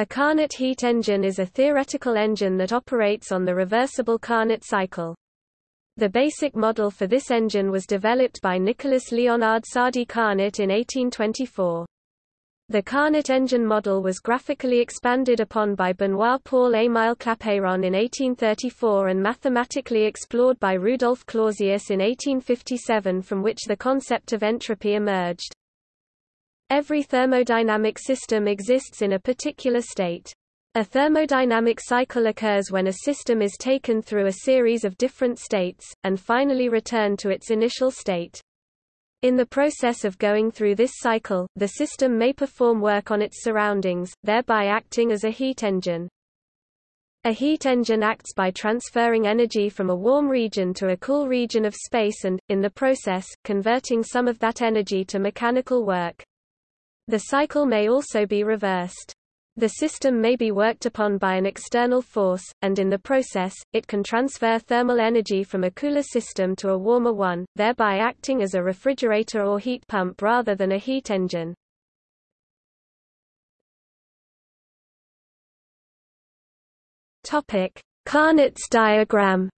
A Carnot heat engine is a theoretical engine that operates on the reversible Carnot cycle. The basic model for this engine was developed by Nicolas Leonard Sadi Carnot in 1824. The Carnot engine model was graphically expanded upon by Benoit-Paul Émile Clapeyron in 1834 and mathematically explored by Rudolf Clausius in 1857 from which the concept of entropy emerged. Every thermodynamic system exists in a particular state. A thermodynamic cycle occurs when a system is taken through a series of different states, and finally returned to its initial state. In the process of going through this cycle, the system may perform work on its surroundings, thereby acting as a heat engine. A heat engine acts by transferring energy from a warm region to a cool region of space and, in the process, converting some of that energy to mechanical work. The cycle may also be reversed. The system may be worked upon by an external force, and in the process, it can transfer thermal energy from a cooler system to a warmer one, thereby acting as a refrigerator or heat pump rather than a heat engine. Topic: Carnot's diagram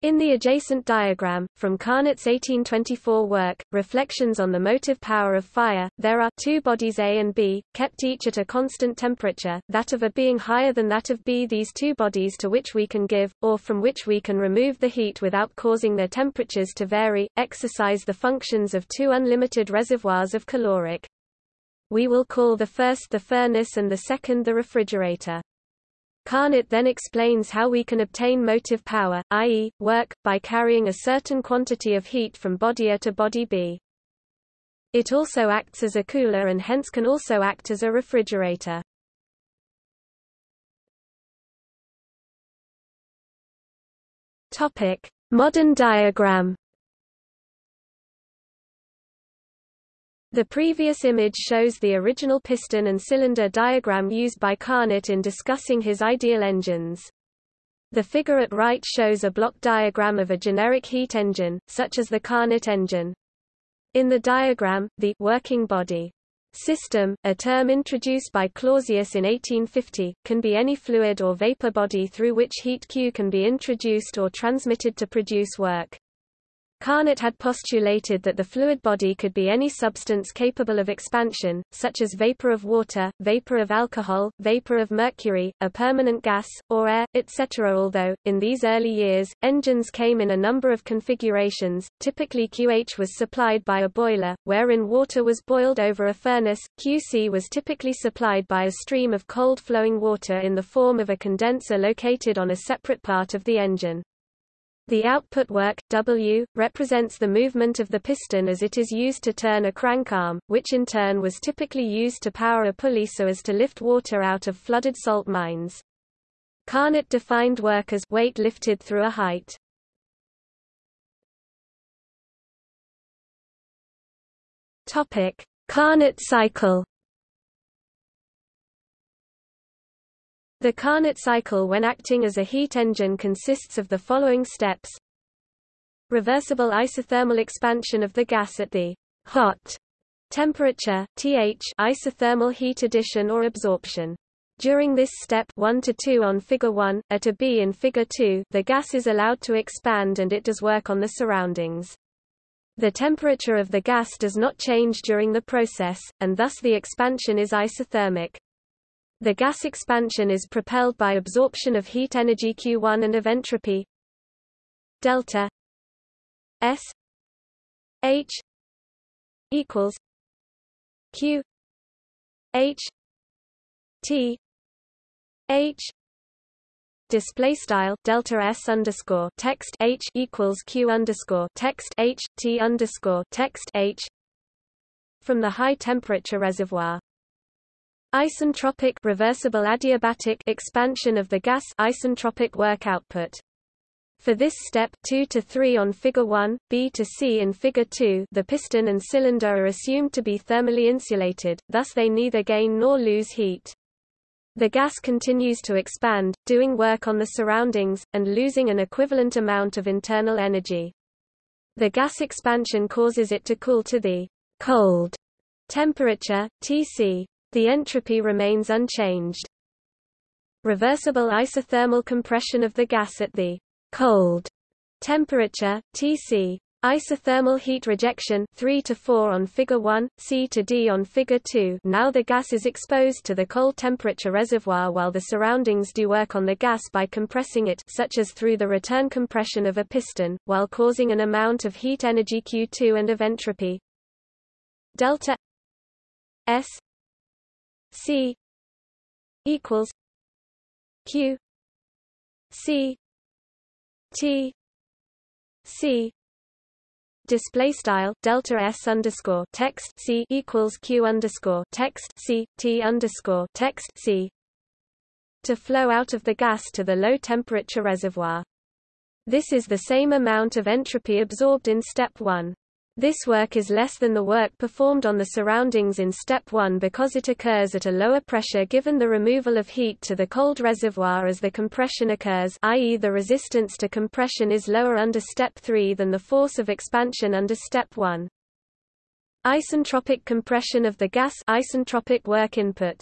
In the adjacent diagram, from Carnot's 1824 work, Reflections on the Motive Power of Fire, there are two bodies A and B, kept each at a constant temperature, that of A being higher than that of B. These two bodies to which we can give, or from which we can remove the heat without causing their temperatures to vary, exercise the functions of two unlimited reservoirs of caloric. We will call the first the furnace and the second the refrigerator. Carnot then explains how we can obtain motive power, i.e., work, by carrying a certain quantity of heat from body A to body B. It also acts as a cooler and hence can also act as a refrigerator. Topic: Modern diagram. The previous image shows the original piston and cylinder diagram used by Carnot in discussing his ideal engines. The figure at right shows a block diagram of a generic heat engine, such as the Carnot engine. In the diagram, the working body system, a term introduced by Clausius in 1850, can be any fluid or vapor body through which heat Q can be introduced or transmitted to produce work. Carnot had postulated that the fluid body could be any substance capable of expansion, such as vapor of water, vapor of alcohol, vapor of mercury, a permanent gas, or air, etc. Although, in these early years, engines came in a number of configurations, typically QH was supplied by a boiler, wherein water was boiled over a furnace, QC was typically supplied by a stream of cold flowing water in the form of a condenser located on a separate part of the engine. The output work, W, represents the movement of the piston as it is used to turn a crank arm, which in turn was typically used to power a pulley so as to lift water out of flooded salt mines. Carnot defined work as weight lifted through a height. Topic: Carnot cycle The Carnot cycle when acting as a heat engine consists of the following steps. Reversible isothermal expansion of the gas at the hot temperature, Th isothermal heat addition or absorption. During this step 1 to 2 on figure 1, at a B in figure 2, the gas is allowed to expand and it does work on the surroundings. The temperature of the gas does not change during the process, and thus the expansion is isothermic. The gas expansion is propelled by absorption of heat energy Q1 and of entropy. Delta S H equals Q H T H display style delta s underscore text h equals q underscore text h t underscore text h from the high temperature reservoir Isentropic reversible adiabatic expansion of the gas isentropic work output. For this step 2 to 3 on figure 1, B to C in figure 2, the piston and cylinder are assumed to be thermally insulated, thus they neither gain nor lose heat. The gas continues to expand, doing work on the surroundings, and losing an equivalent amount of internal energy. The gas expansion causes it to cool to the cold temperature, Tc. The entropy remains unchanged. Reversible isothermal compression of the gas at the cold temperature, Tc. Isothermal heat rejection 3 to 4 on figure 1, C to D on figure 2. Now the gas is exposed to the cold temperature reservoir while the surroundings do work on the gas by compressing it such as through the return compression of a piston, while causing an amount of heat energy Q2 and of entropy delta S C equals Q C T C display style delta s underscore text c equals q underscore text c t underscore text c to flow out of the gas to the low temperature reservoir. This is the same amount of entropy absorbed in step 1. This work is less than the work performed on the surroundings in step 1 because it occurs at a lower pressure given the removal of heat to the cold reservoir as the compression occurs i.e. the resistance to compression is lower under step 3 than the force of expansion under step 1. Isentropic compression of the gas isentropic work input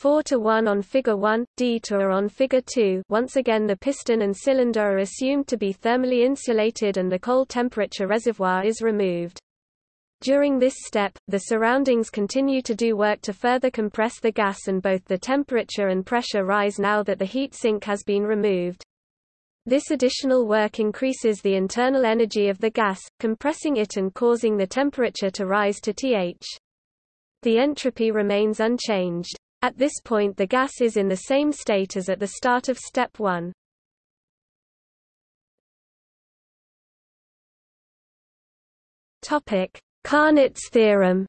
4 to 1 on figure 1, D to A on figure 2 once again the piston and cylinder are assumed to be thermally insulated and the cold temperature reservoir is removed. During this step, the surroundings continue to do work to further compress the gas and both the temperature and pressure rise now that the heat sink has been removed. This additional work increases the internal energy of the gas, compressing it and causing the temperature to rise to TH. The entropy remains unchanged. At this point the gas is in the same state as at the start of step 1. Topic: Carnot's theorem.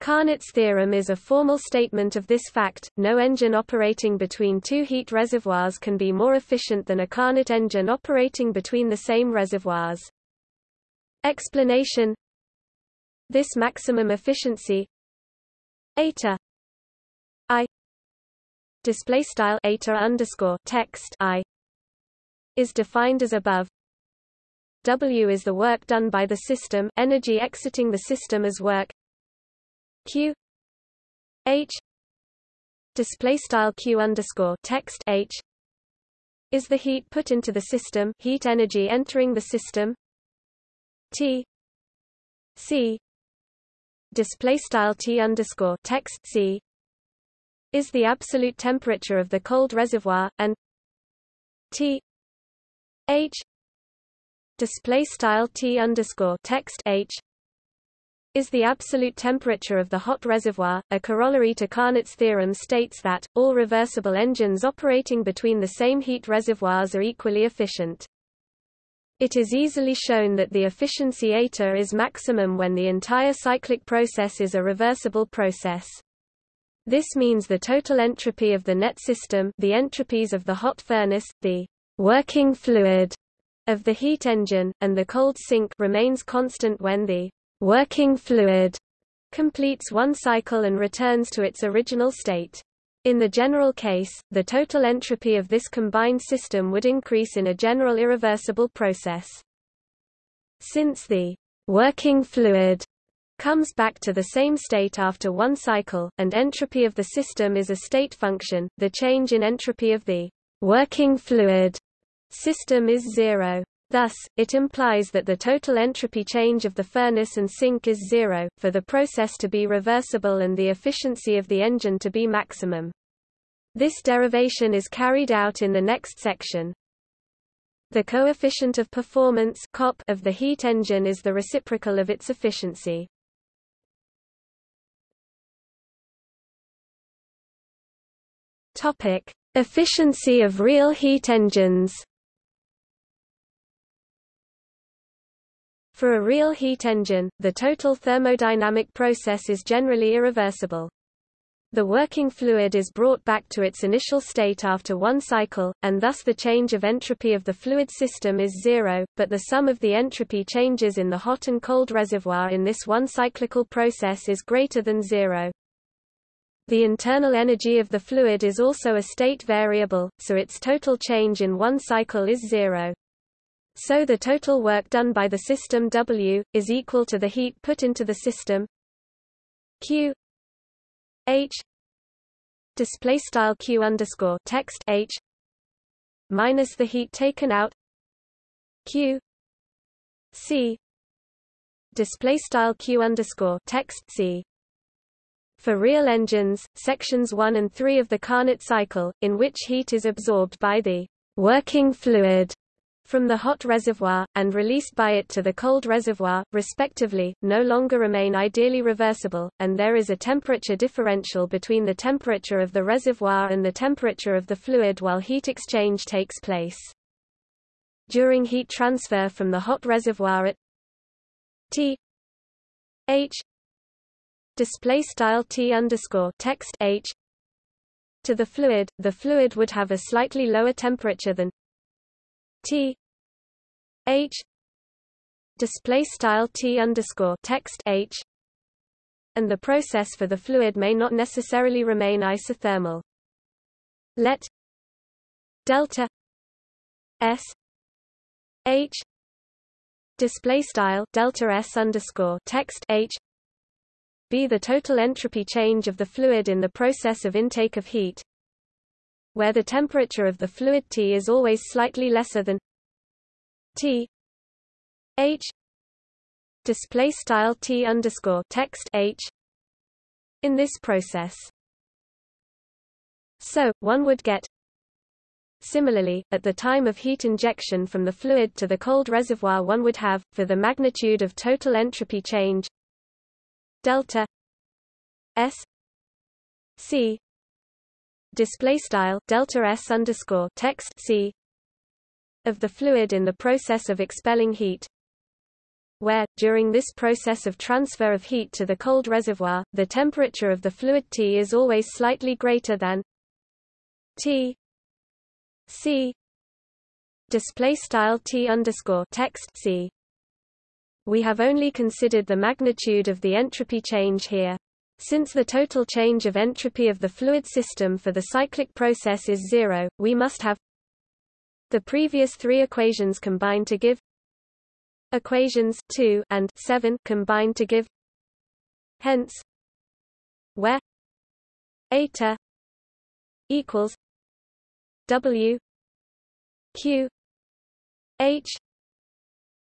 Carnot's theorem is a formal statement of this fact, no engine operating between two heat reservoirs can be more efficient than a Carnot engine operating between the same reservoirs. Explanation this maximum efficiency. Eta. I. Display style eta underscore text i. Is defined as above. W is the work done by the system, energy exiting the system as work. Q. H. Display style Q underscore text H. Is the heat put into the system, heat energy entering the system. T. C display style T underscore text C is the absolute temperature of the cold reservoir and T H display style T underscore text H is the absolute temperature of the hot reservoir. A corollary to Carnot's theorem states that all reversible engines operating between the same heat reservoirs are equally efficient. It is easily shown that the efficiency eta is maximum when the entire cyclic process is a reversible process. This means the total entropy of the net system the entropies of the hot furnace, the working fluid of the heat engine, and the cold sink remains constant when the working fluid completes one cycle and returns to its original state. In the general case, the total entropy of this combined system would increase in a general irreversible process. Since the working fluid comes back to the same state after one cycle, and entropy of the system is a state function, the change in entropy of the working fluid system is zero. Thus, it implies that the total entropy change of the furnace and sink is zero, for the process to be reversible and the efficiency of the engine to be maximum. This derivation is carried out in the next section. The coefficient of performance COP of the heat engine is the reciprocal of its efficiency. Topic: Efficiency of real heat engines. For a real heat engine, the total thermodynamic process is generally irreversible. The working fluid is brought back to its initial state after one cycle, and thus the change of entropy of the fluid system is zero, but the sum of the entropy changes in the hot and cold reservoir in this one cyclical process is greater than zero. The internal energy of the fluid is also a state variable, so its total change in one cycle is zero. So the total work done by the system W is equal to the heat put into the system Q H display style Q underscore text H minus the heat taken out Q C display style Q underscore text C. For real engines, sections 1 and 3 of the Carnot cycle, in which heat is absorbed by the working fluid from the hot reservoir, and released by it to the cold reservoir, respectively, no longer remain ideally reversible, and there is a temperature differential between the temperature of the reservoir and the temperature of the fluid while heat exchange takes place. During heat transfer from the hot reservoir at T H display style T underscore text H to the fluid, the fluid would have a slightly lower temperature than T H display style T underscore text H and the process for the fluid may not necessarily remain isothermal. Let delta S H display style delta S underscore text H be the total entropy change of the fluid in the process of intake of heat where the temperature of the fluid T is always slightly lesser than T. H. Display style T underscore text H. In this process. So, one would get Similarly, at the time of heat injection from the fluid to the cold reservoir one would have, for the magnitude of total entropy change delta S C display style delta S underscore text C of the fluid in the process of expelling heat where, during this process of transfer of heat to the cold reservoir, the temperature of the fluid T is always slightly greater than T C display style T underscore text C. We have only considered the magnitude of the entropy change here. Since the total change of entropy of the fluid system for the cyclic process is zero, we must have the previous three equations combined to give equations 2 and 7 combined to give. Hence where eta equals w q h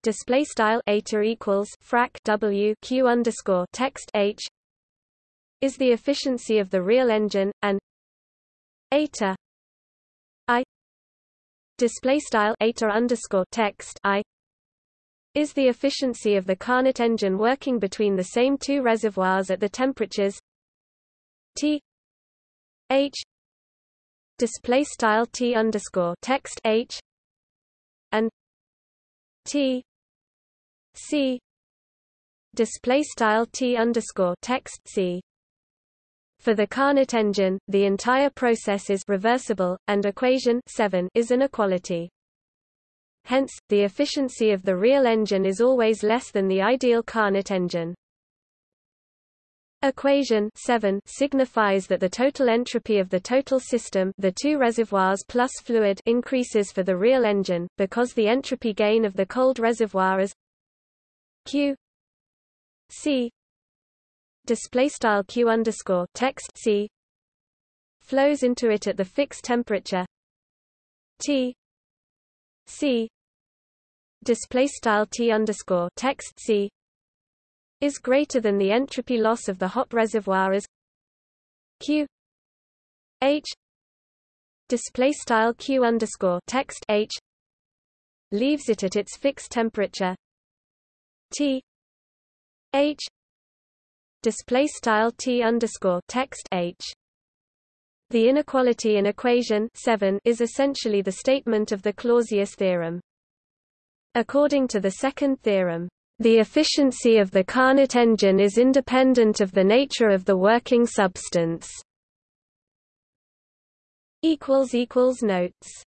display style eta equals frac w q underscore text h is the efficiency of the real engine and eta display style underscore text i is the efficiency of the Carnot engine working between the same two reservoirs at the temperatures T H display style T underscore text H and T C display style T underscore text C for the Carnot engine, the entire process is reversible, and equation 7 is an equality. Hence, the efficiency of the real engine is always less than the ideal Carnot engine. Equation 7 signifies that the total entropy of the total system the two reservoirs plus fluid increases for the real engine, because the entropy gain of the cold reservoir is Q C display style q underscore text c. Flows into it at the fixed temperature. T. C. Display style T underscore text C. Is greater than the entropy loss of the hot reservoir as Q. H. Display style Q underscore text H. Leaves it at its fixed temperature. T. H display style t underscore text h. The inequality in equation 7 is essentially the statement of the Clausius theorem. According to the second theorem, the efficiency of the Carnot engine is independent of the nature of the working substance. Notes